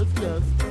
yes, yes.